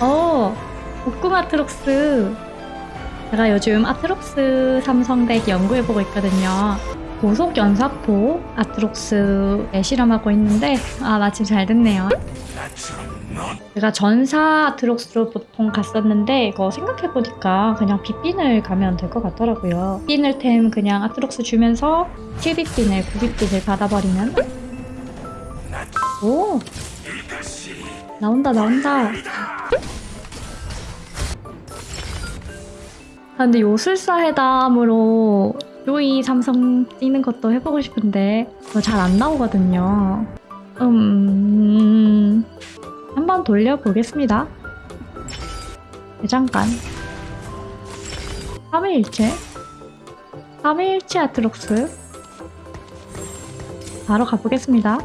어, 복궁 아트록스. 제가 요즘 아트록스 삼성덱 연구해보고 있거든요. 고속 연사포 아트록스에 실험하고 있는데, 아, 마침 잘 됐네요. 제가 전사 아트록스로 보통 갔었는데, 이거 생각해보니까 그냥 빗빈을 가면 될 것 같더라고요. 빗빈을 템 그냥 아트록스 주면서 7빗빈을, 9빗빈을 받아버리면. 오! 나온다, 나온다. 아, 근데 요술사 회담으로 조이 삼성 뛰는 것도 해보고 싶은데 잘 안 나오거든요. 음, 한번 돌려보겠습니다. 잠깐. 3일일체 3일일체 아트록스 바로 가보겠습니다.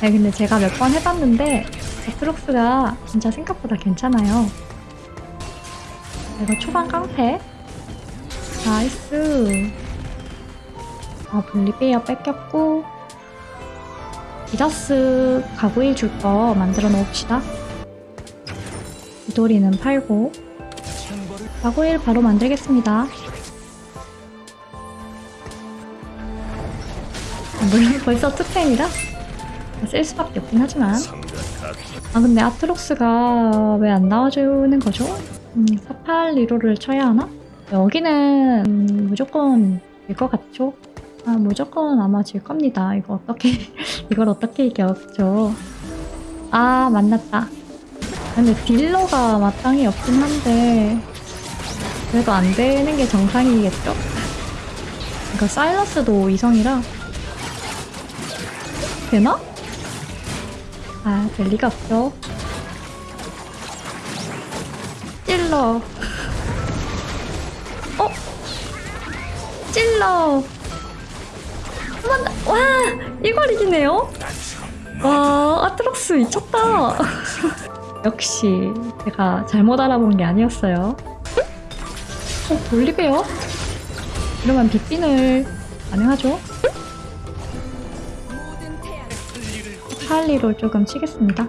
네, 근데 제가 몇 번 해봤는데 아트록스가 진짜 생각보다 괜찮아요. 이거 초반 깡패? 나이스. 아 볼리베어 뺏겼고. 디다스 가고일 줄 거 만들어 놓읍시다. 이도리는 팔고. 가고일 바로 만들겠습니다. 아, 물론 벌써 투템이라 쓸 수밖에 없긴 하지만. 아 근데 아트록스가 왜 안 나와주는 거죠? 음, 48 리로를 쳐야 하나? 여기는 음, 무조건 질 것 같죠? 아 무조건 아마 질 겁니다. 이거 어떻게 이걸 어떻게 이겼죠? 아 만났다. 근데 딜러가 마땅히 없긴 한데 그래도 안 되는 게 정상이겠죠? 그러니까 사일러스도 이성이라 되나? 아, 될 리가 없죠. 찔러. 어? 찔러. 한번. 와! 이걸 이기네요? 와, 아트록스 미쳤다. 역시 제가 잘못 알아본 게 아니었어요. 어, 돌리베요? 이러면 빗빈을 가능하죠? 찰리로 조금 치겠습니다.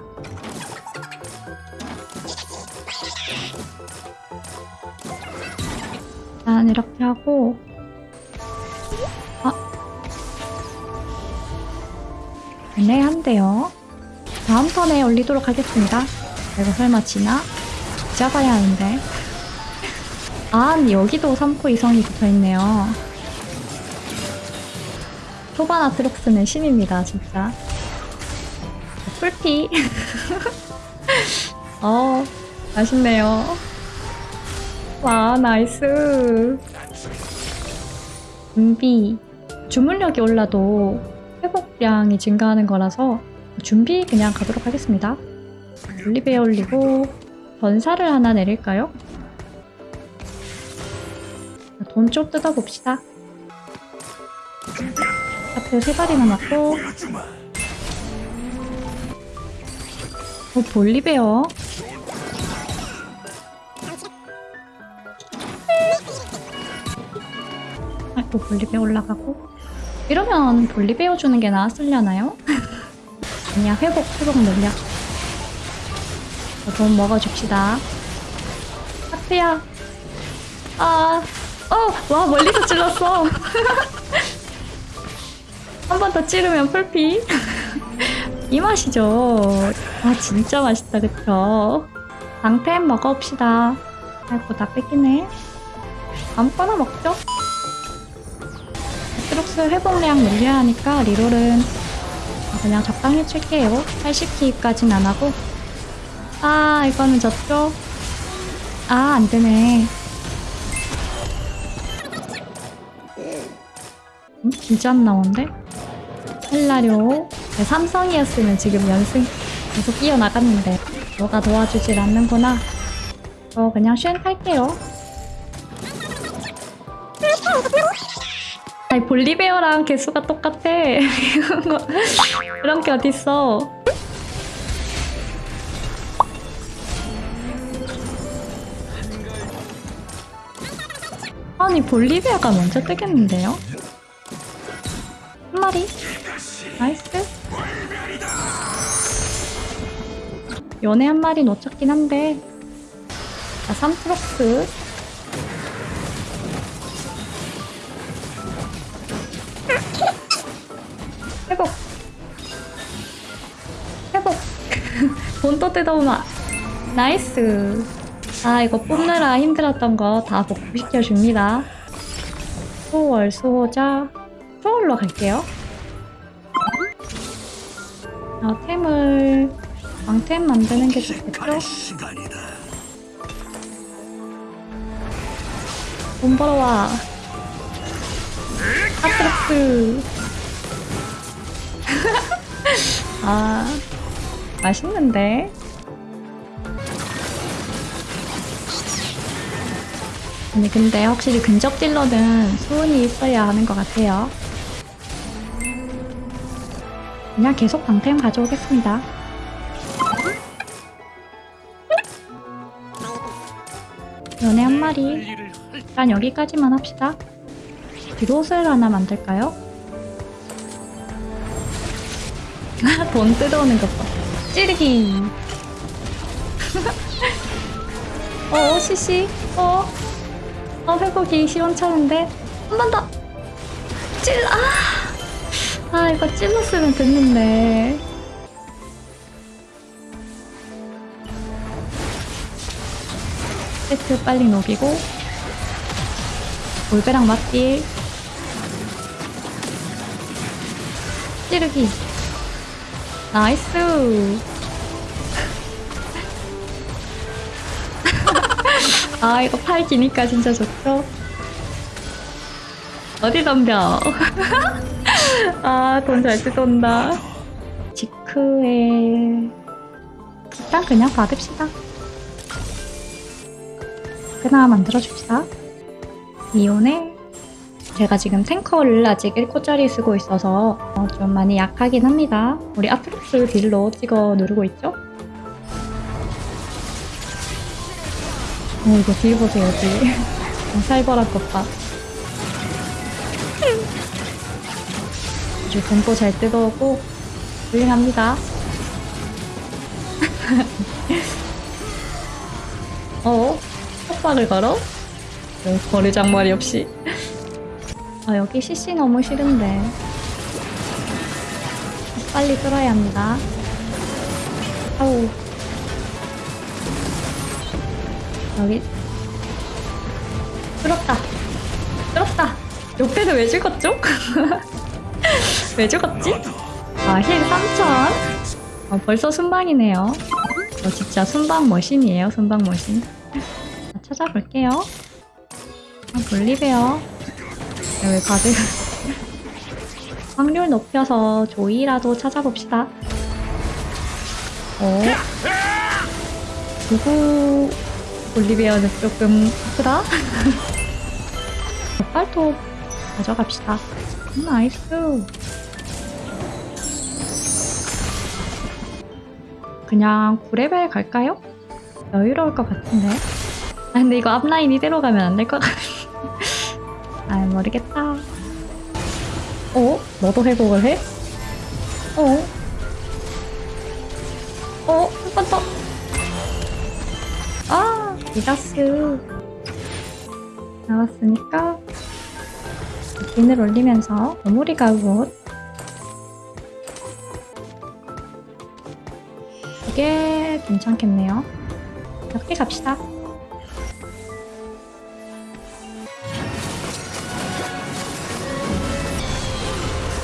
일단 이렇게 하고 아 애매한데요. 다음 턴에 올리도록 하겠습니다. 이거 설마 지나? 잡아야 하는데 아 여기도 3코 이성이 붙어있네요. 초반 아트록스는 신입니다 진짜. 풀피. 어, 맛있네요. 와, 나이스. 준비. 주문력이 올라도 회복량이 증가하는 거라서 준비 그냥 가도록 하겠습니다. 올리베어 올리고 전사를 하나 내릴까요? 돈 좀 뜯어봅시다. 앞에 세 발이나 맞고 어, 볼리베어. 아이고, 볼리베어 올라가고. 이러면 볼리베어 주는 게 나았으려나요? 아니야, 회복, 회복 능력. 돈 먹어줍시다. 하트야. 아, 어, 와, 멀리서 찔렀어. 한 번 더 찌르면 풀피. 이 맛이죠. 아 진짜 맛있다 그쵸? 방템 먹어봅시다. 아이고 다 뺏기네. 아무거나 먹죠? 트록스 회복량 늘려야 하니까 리롤은 그냥 적당히 칠게요. 80키까진 안하고 아 이거는 졌죠? 아 안되네. 음, 진짜 안 나오는데? 헬라료 네, 삼성이었으면 지금 연승 계속 이어나갔는데 너가 도와주질 않는구나 저 그냥 쉔 탈게요 아니 볼리베어랑 개수가 똑같아. 그런 게 어딨어. 아니 볼리베어가 먼저 뜨겠는데요? 한 마리? 나이스. 연애 한 마리 놓쳤긴 한데. 자 3트럭스 돈또 뜯어오마 나이스. 아 이거 뽑느라 힘들었던 거 다 복구시켜줍니다. 수월 수호자. 수월로 갈게요. 아 템을 왕템 만드는 게 좋겠죠? 돈 벌어와. 아트럭스. 아 맛있는데 아니 근데 확실히 근접 딜러는 수은이 있어야 하는 것 같아요 그냥 계속 방템 가져오겠습니다 연애 한 마리 일단 여기까지만 합시다. 비롯을 하나 만들까요? 돈 뜯어오는 것 봐. 찌르기. 어, 시시. 어. 어, 회복이 시원찮은데. 한 번 더. 찔러. 아. 아, 이거 찔렀으면 됐는데. 세트 빨리 녹이고. 올배랑 맞딜 찌르기 나이스. 아 이거 팔 기니까 진짜 좋죠? 어디 덤벼? 아 돈 잘 뜯어온다. 지크에 일단 그냥 받읍시다. 하나 만들어줍시다. 이온에 제가 지금 탱커를 아직 1코짜리 쓰고 있어서 어, 좀 많이 약하긴 합니다. 우리 아트록스 딜로 찍어 누르고 있죠? 어, 이거 딜 보세요, 딜. 어, 살벌한 것 봐. 아주 공포 잘 뜯어오고 훌륭합니다. 어? 속박을 걸어? 네, 거리장말이 없이. 아, 여기 CC 너무 싫은데. 빨리 뚫어야 합니다. 아우. 여기. 뚫었다. 뚫었다. 옆에서 왜 죽었죠? 왜 죽었지? 아, 힐 3000. 어, 벌써 순방이네요. 저 진짜 순방 머신이에요, 순방 머신. 자, 찾아볼게요. 아, 볼리베어. 왜 다들 확률 높여서 조이라도 찾아봅시다. 어? 누구 볼리베어는 조금 아프다? 빨토 가져갑시다. 음, 나이스. 그냥 9레벨 갈까요? 여유로울 것 같은데. 아 근데 이거 앞라인 이대로 가면 안 될 것 같아. 아 모르겠다. 어? 너도 회복을 해? 어? 어? 한 번 더. 아, 미다스. 나왔으니까 빈을 올리면서 오모리 가옷 이게 괜찮겠네요. 이렇게 갑시다.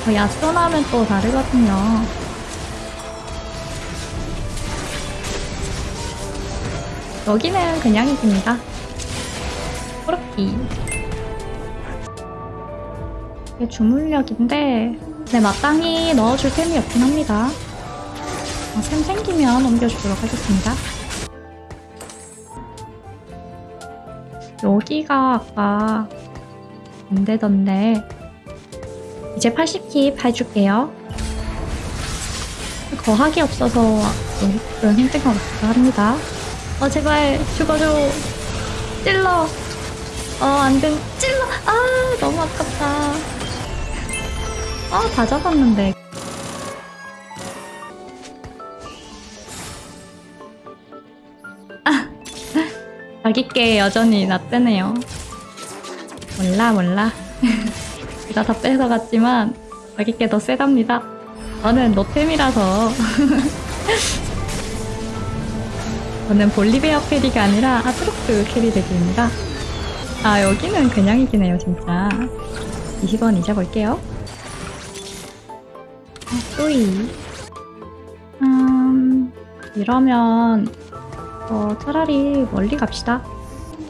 어, 야소 나면 또 다르거든요. 여기는 그냥 이깁니다. 코르키. 이게 주문력인데, 네, 마땅히 넣어줄 템이 없긴 합니다. 어, 템 생기면 옮겨주도록 하겠습니다. 여기가 아까 안 되던데, 이제 80킵 해줄게요. 거하기 없어서 좀 힘든 것 같기도 합니다. 어, 제발 죽어줘. 찔러. 어, 안 돼. 찔러. 아, 너무 아깝다. 아, 다 잡았는데. 자기께 여전히 낫대네요. 몰라 몰라. 제가 다 뺏어갔지만 자기께 더 세답니다. 저는 노템이라서 저는 볼리베어 캐리가 아니라 아트록스 캐리 덱입니다. 아 여기는 그냥 이기네요 진짜. 20원 잊어볼게요. 아, 또이. 음 이러면 어, 차라리 멀리 갑시다.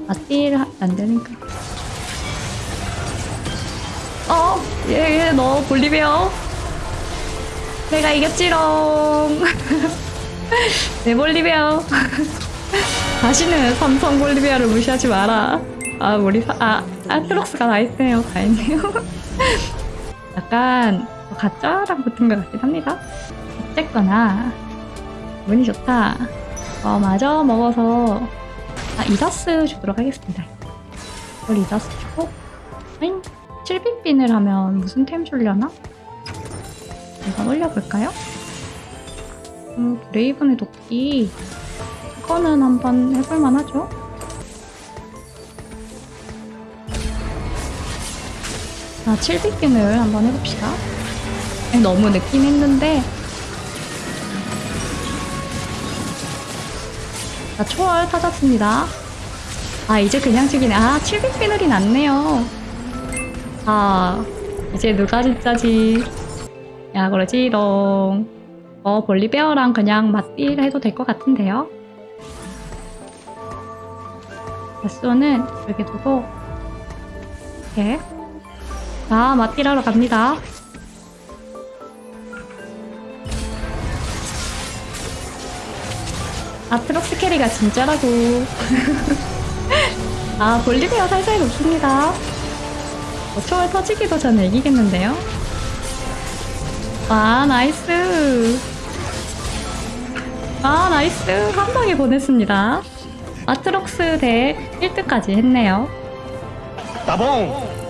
맞딜 안 되니까. 어, 얘, 얘, 너 볼리베어. 내가 이겼지롱. 내 볼리베어. 다시는 삼성 볼리베어를 무시하지 마라. 아, 우리, 사, 아, 아트록스가 나이스네요. 다행이네요. 약간, 가짜랑 붙은 것 같긴 합니다. 어쨌거나, 운이 좋다. 어, 마저 먹어서 아, 이다스 주도록 하겠습니다. 이걸 이다스 주고 아잉 7빗빈을 하면 무슨 템 주려나? 이건 올려볼까요? 음, 브레이븐의 도끼 이거는 한번 해볼만 하죠? 아, 7빗빈을 한번 해봅시다. 아니, 너무 늦긴 했는데 자, 초월 터졌습니다. 아, 이제 그냥 죽이네. 아, 700비늘이 났네요. 아, 이제 누가 진짜지. 야, 그러지롱. 어, 볼리베어랑 그냥 맞딜 해도 될 것 같은데요? 개수는 여기 두고, 이렇게. 자, 맞딜하러 갑니다. 아트록스 carry가 진짜라고. 아, 볼리베어 살살 녹습니다. 어, 초월 터지기도 전에 이기겠는데요? 와, nice. 아, 나이스. 한 방에 보냈습니다. 아트록스 대 1등까지 했네요. 따봉!